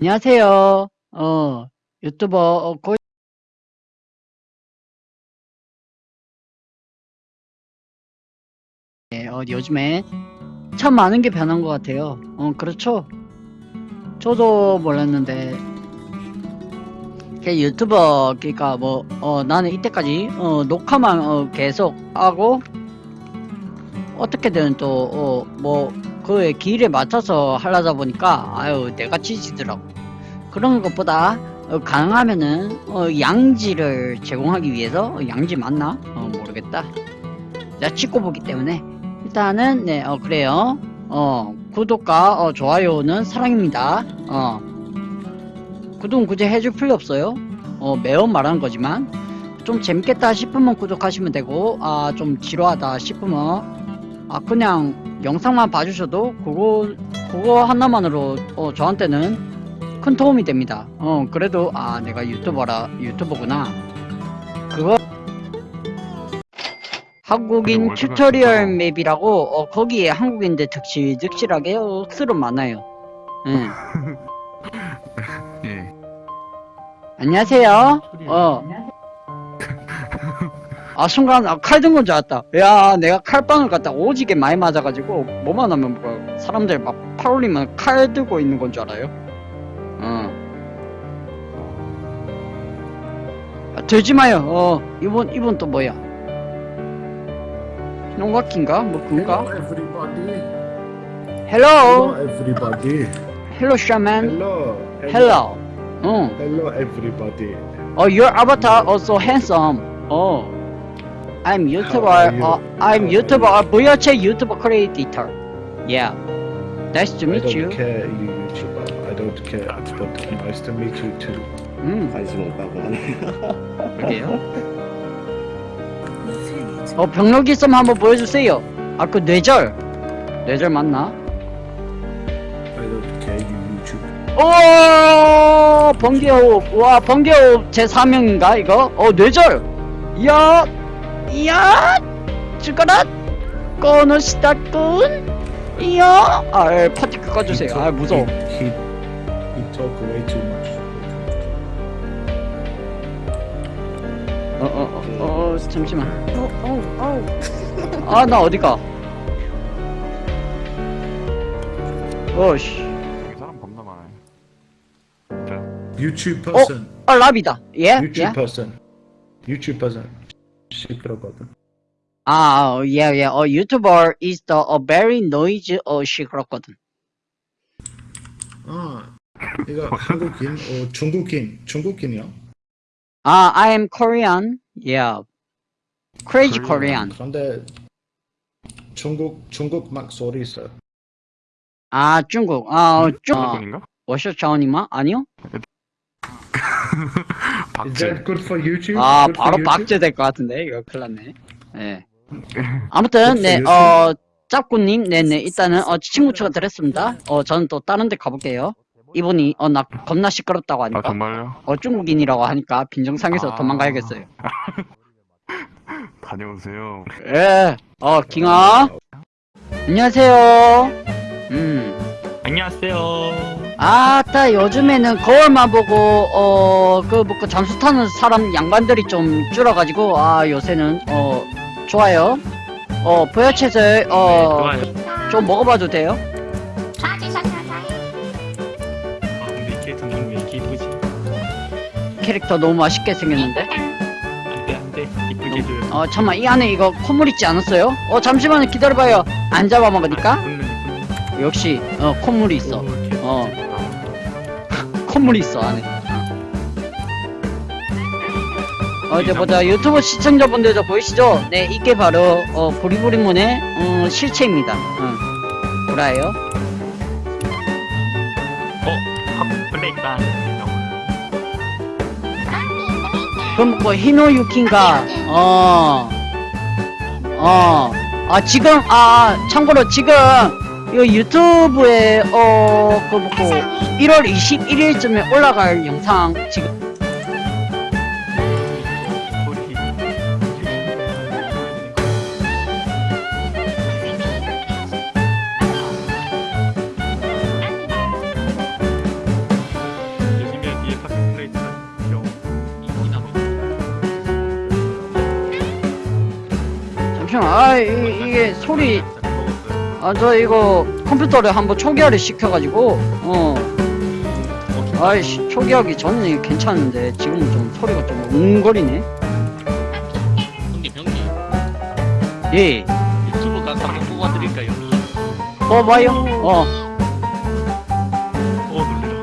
안녕하세요. 어, 유튜버 어, 고 네, 어, 요즘에 참 많은 게 변한 것 같아요. 어, 그렇죠. 저도 몰랐는데 그 유튜버 그러니까 뭐 어, 나는 이때까지 어, 녹화만 어, 계속 하고 어떻게든 또뭐 그의 길에 맞춰서 하려다 보니까 아유 내가 지지더라고. 그런 것보다 어, 가능하면은 어, 양지를 제공하기 위해서 어, 양지 맞나? 어, 모르겠다. 내가 찍고 보기 때문에 일단은 네 어, 그래요. 어 구독과 어, 좋아요는 사랑입니다. 어 구독은 굳이 해줄 필요 없어요. 어 매번 말하는 거지만 좀 재밌겠다 싶으면 구독하시면 되고 아 좀 지루하다 싶으면 아 그냥 영상만 봐주셔도 그거 그거 하나만으로 어 저한테는 큰 도움이 됩니다. 어 그래도 아 내가 유튜버라 유튜버구나. 그거 한국인 튜토리얼 맵이라고 어 거기에 한국인들 득실득실하게 억수로 많아요. 응. 예. 안녕하세요. 어. 아 순간 아, 칼 든 건 줄 알았다. 야 내가 칼빵을 갖다 오지게 많이 맞아가지고 뭐만 하면 뭐 사람들 막 팔 올리면 칼 들고 있는 건 줄 알아요. 어. 아, 들지 마요. 어 이번 이번 또 뭐야? 농각인가? 뭐? Hello, Hello, everybody. Hello, shaman. Hello. Hello. 어. Hello, everybody. Oh, your avatar also handsome. Oh, I'm YouTuber. you? Uh, I'm YouTuber. Uh, 부여체 YouTuber creator. Yeah. Nice to I meet don't you. care, you YouTuber. I don't care. But nice to meet you too. 음, 관심 없다고 하네. 그래요? 어, 병력 있으면 한번 보여주세요. 아, 그 뇌절. 뇌절 맞나? I don't care, you YouTuber. 오, 번개호흡. 와, 번개호흡 제 4명인가 이거? 어, 뇌절. 이야, 이야, 죽어라. 꺼놓시다꾼. 이야, 아, 예, 파티 끄 꺼주세요. 아, 무서워. He, he, he talk way too much. 어, 어, 어, 어, 잠시만. 아, 나 어디가? 어씨. 여기 사람 겁나 많아요. YouTube person. 아, 라비다. 예? YouTube 예? person. YouTube person. 시끄럽거든. 아, 어, 예, 예. 어, YouTuber is the a very noisy 어, 시끄럽거든. 아, 이거 한국인, 어, 중국인, 중국인이야? 아, I am Korean. Yeah. Crazy Korean. Korean. 그런데 중국, 중국 막 소리 있어. 아, 중국. 아, 어, 중. 어, 분인가? 워셔 자원이마? 아니요? Is 박제. that good for YouTube? 아, 바로? 박제 될 것 같은데. 이거 큰일 났네. 예. 아무튼, 네, YouTube? 어, 짭구님, 네네, 일단은, 어, 친구 추가 드렸습니다. 어, 저는 또 다른 데 가볼게요. 이분이, 어, 나 겁나 시끄럽다고 아 하니까. 정말요? 어, 중국인이라고 하니까 빈정상해서 아. 도망가야겠어요. 다녀오세요. 예, 어, 킹아. 안녕하세요. 음. 안녕하세요. 아따, 요즘에는 거울만 보고, 어, 그, 뭐, 그 잠수 타는 사람 양반들이 좀 줄어가지고, 아, 요새는, 어, 좋아요. 어, 보여채들, 네, 어, 좋아요. 좀 먹어봐도 돼요? 아, 근데 이게 등등 왜 이렇게 이쁘지? 캐릭터 너무 맛있게 생겼는데? 안돼 안돼 이쁘게 해줘요. 어, 잠만, 이 안에 이거 콧물 있지 않았어요? 어, 잠시만 기다려봐요. 안 잡아먹으니까? 이쁘네. 역시, 어, 콧물이 있어. 오, 이렇게 어. 콧물이 있어 안에. 어, 이제 보자 유튜브 시청자분들도 보이시죠? 네, 이게 바로 어, 보리보리문의 어, 실체입니다. 어, 보라예요. 어, 핫플레이다. 그럼 뭐 히노유키인가? 어, 어, 아 지금 아 참고로 지금 이거 유튜브에 어 그거 보고 1월 21일쯤에 올라갈 영상 지금. 잠시만. 아 이, 이게 소리 아 저 이거 컴퓨터를 한번 초기화를 시켜가지고 어. 아이씨 초기화기 전에 괜찮은데 지금은 좀 소리가 좀 웅거리네. 형님 형님. 예. 유튜브 가서 한번 뽑아드릴까요? 뽑아요? 어. 어, 놀래라.